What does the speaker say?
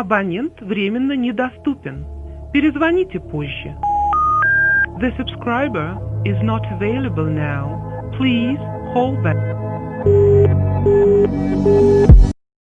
Абонент временно недоступен. Перезвоните позже. The subscriber is not available now. Please hold back.